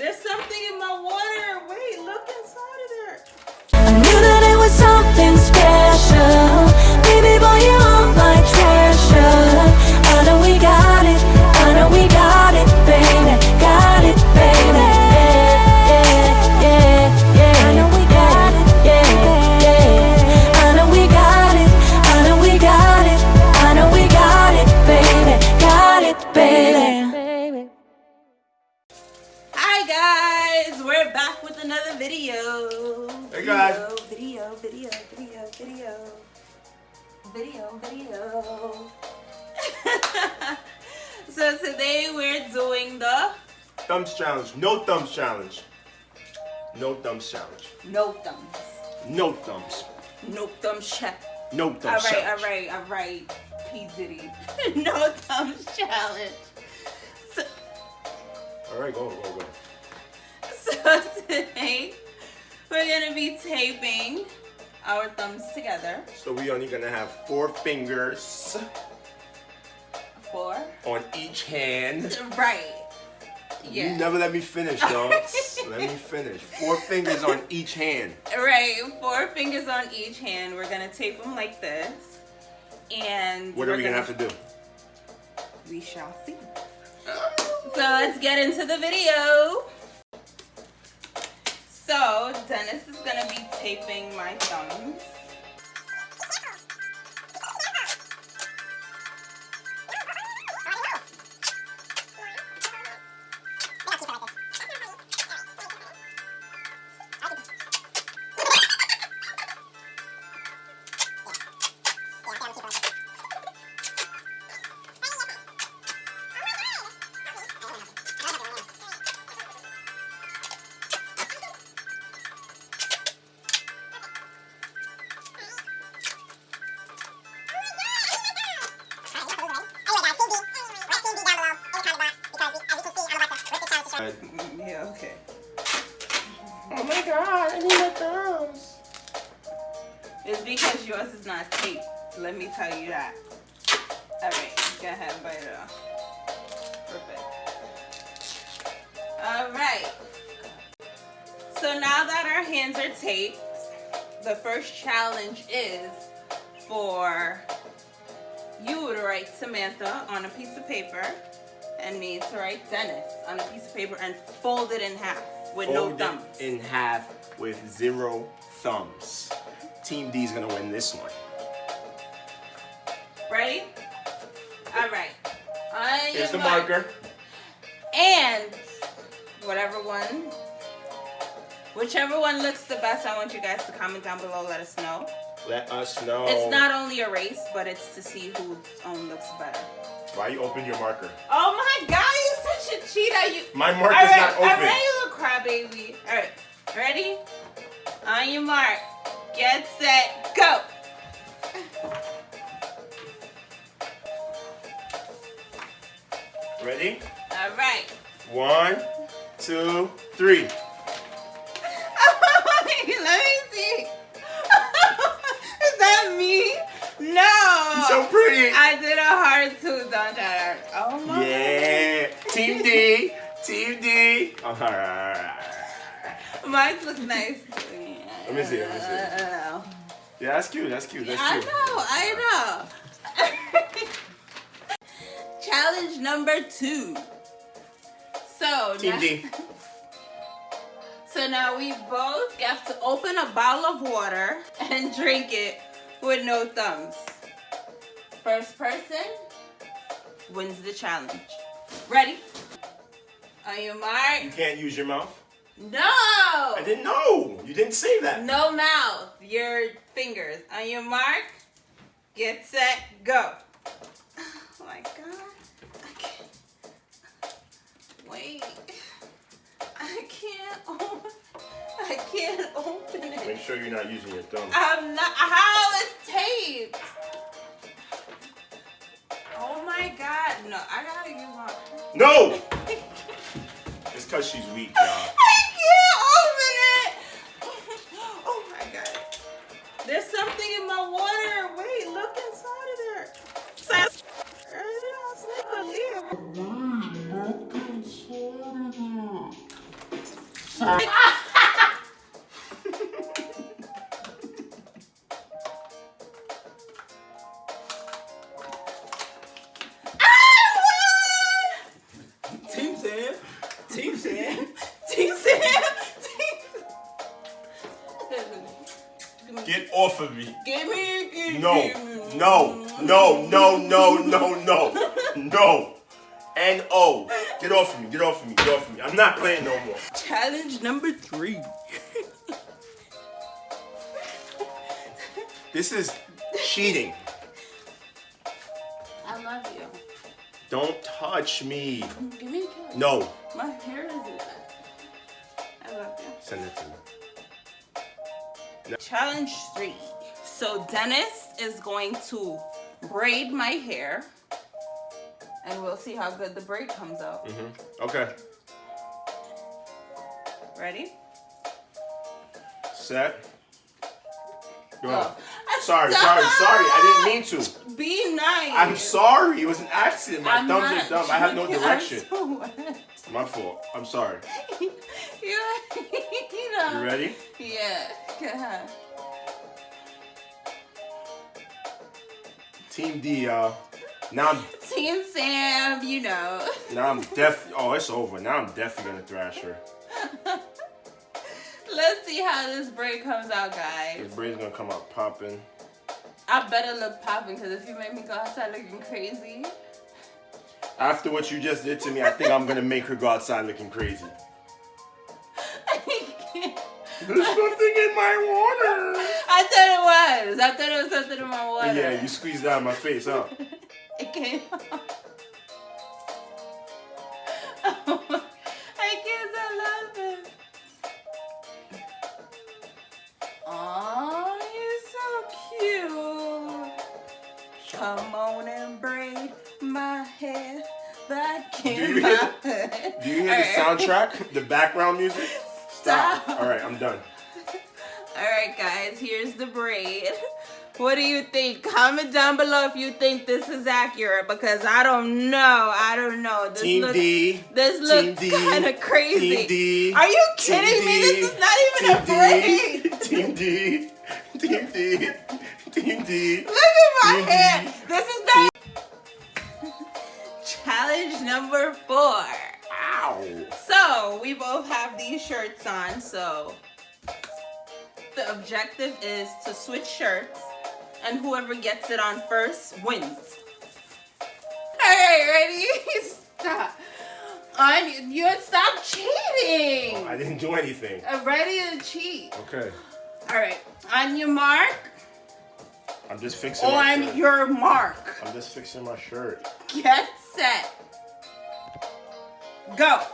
There's something in my water. Wait, look inside of there. I knew that it was something special. So today we're doing the Thumbs challenge. No thumbs challenge. No thumbs challenge. no thumbs, No thumbs. no thumbs check. No All thumbs right, all challenge. right, all right. P Diddy, no thumbs challenge. So, All right, go, go, go. so today we're gonna be taping our thumbs together. So we only gonna have four fingers Four. on each hand. Right. Yeah. You never let me finish, dog. let me finish. Four fingers on each hand. Right. Four fingers on each hand. We're gonna tape them like this, and What are we gonna have to do? We shall see. So let's get into the video. So Dennis is gonna be taping my thumbs. Yeah. Okay. Oh my god, I need my thumbs. It's because yours is not taped. Let me tell you that. All right. Go ahead, and bite it off. Perfect. All right. So now that our hands are taped, the first challenge is for you to write Samantha on a piece of paper and me to write Dennis on a piece of paper and fold it in half with no Fold it thumbs. in half with zero thumbs. Team D is gonna win this one. Ready? All right. On Here's the mark. marker. And whatever one, whichever one looks the best, I want you guys to comment down below. Let us know. Let us know. It's not only a race, but it's to see who own looks better. Why you open your marker? Oh my God, you're such a cheater! You. My All marker's right, not all open. right, you little crybaby. All right, ready? On your mark, get set, go. Ready? All right. One, two, three. Team D. Team D. Oh, all right, all right, all right. Mine looks nice. Let me see, let me see. Yeah, that's cute. That's cute. That's cute. I know, I know. Challenge number two. So Team now, D. so now we both have to open a bottle of water and drink it with no thumbs. First person wins the challenge. Ready? On your mark. You can't use your mouth. No. I didn't know. You didn't say that. No mouth. Your fingers. On your mark. Get set. Go. Oh my god. I can't. Wait. I can't open. I can't open it. Make sure you're not using your thumb. I'm not. How is taped? Oh my god. No, I gotta use my. No. It's cause she's weak, y'all. I can't open it. Oh my god. There's something in my water. Wait, look inside of me. Give me, give No, me. no, no, no, no, no, no, no. N O. Get off of me. Get off of me. Get off of me. I'm not playing no more. Challenge number three. This is cheating. I love you. Don't touch me. Give me a kiss. No. My hair is in it. I love you. Send it to me. Challenge three. So Dennis is going to braid my hair. And we'll see how good the braid comes out. Mm-hmm. Okay. Ready? Set. Go. Go. Oh. Sorry, sorry, sorry. I didn't mean to. Be nice. I'm sorry. It was an accident. My I'm thumbs are dumb. I have no direction. So. My fault. I'm sorry. you, you ready? Yeah. Go ahead. Team D, y'all. Now I'm Team Sam, you know. now I'm def. Oh, it's over. Now I'm definitely gonna thrash her. Let's see how this braid comes out, guys. This braid's gonna come out popping. I better look popping because if you make me go outside looking crazy, After what you just did to me, I think I'm gonna make her go outside looking crazy. I. There's something in my water. I thought it was. I thought it was something in my water. Yeah, you squeezed out my face, huh? It came out. I can't stop laughing. Aw, you're so cute. Come on and braid my hair back Do in you hear. Do you hear the soundtrack? The background music? Stop. All right, I'm done. Alright guys, here's the braid. What do you think? Comment down below if you think this is accurate because I don't know. I don't know. This Team looks, D. This looks kind of crazy. Team D. Are you Team kidding me? D, This is not even a braid. Team D. Team D. Team D. Look at my Team D. hair. This is not. Challenge number four. Ow. So we both have these shirts on. So the objective is to switch shirts, and whoever gets it on first wins. All right, ready? Stop. On you stop cheating. Oh, I didn't do anything. I'm ready to cheat. Okay. All right, on your mark, I'm just fixing on your mark. I'm just fixing my shirt. Get set. Go.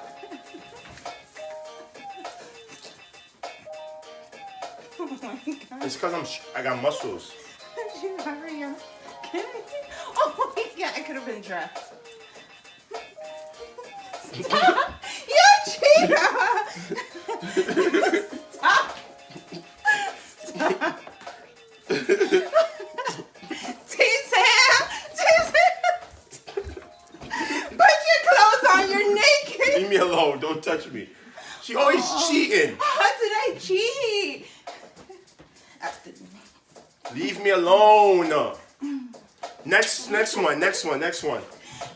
Oh my god. It's because I'm sh- I got muscles. Did you hurry up? Can I? Oh my god, I could have been dressed. Stop! You cheater! Next, next one, next one, next one.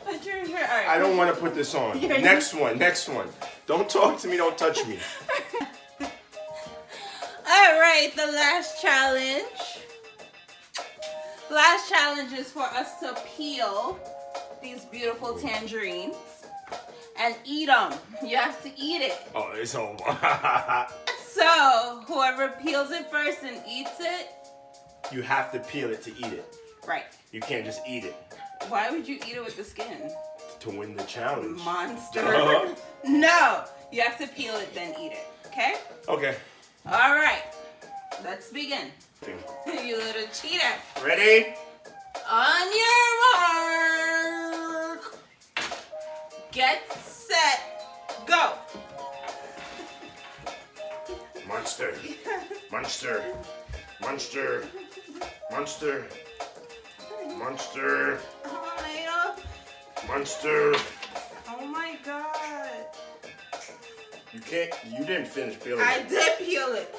Put. All right. I don't want to put this on. You're- Next one, next one. Don't talk to me. Don't touch me. All right, the last challenge. Last challenge is for us to peel these beautiful tangerines and eat them. You have to eat it. Oh, it's over. So whoever peels it first and eats it, you have to peel it to eat it. Right? You can't just eat it Why would you eat it with the skin? to win the challenge. Monster. Duh. Uh-huh. No, you have to peel it then eat it. Okay? Okay. All right. Let's begin. you little cheater. Ready? On your mark. Get set. Go. Monster. Monster. Monster. Monster. Monster. Monster. oh my god. You can't. You didn't finish peeling. I it. did peel it.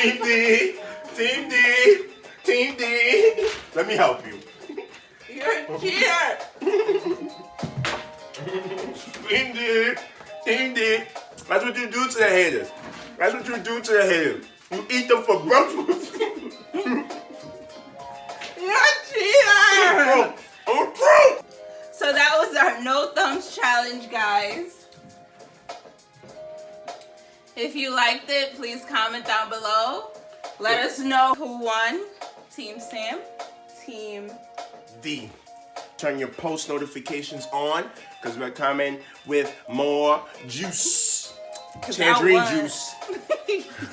Team D, Team D, Team D. Let me help you. You're a cheater. Team D, Team D. That's what you do to the haters. That's what you do to the haters. You eat them for breakfast. You're a cheater. So that was our no thumbs challenge, guys. If you liked it, please comment down below. Let us know who won. Team Sam, Team D. Turn your post notifications on because we're coming with more juice. Tangerine juice.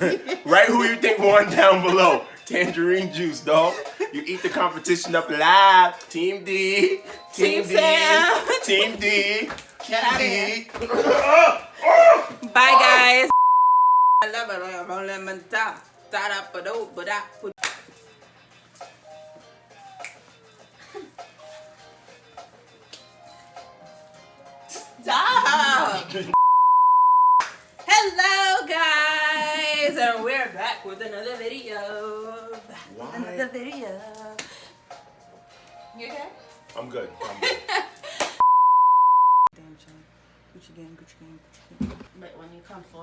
Write who you think won down below. Tangerine juice, dog. You eat the competition up live. Team D. Team D. Sam. Team D. Get out of Team. D. Uh, uh. Bye, guys. I love it. I'm on lemon top. Da-da-ba-do, ba-da, ba- Stop! Hello, guys, and we're back with another video. Why? Another video. You okay? I'm good. I'm good. Damn, Gucci gang, Gucci gang, Gucci gang. But when you come forward.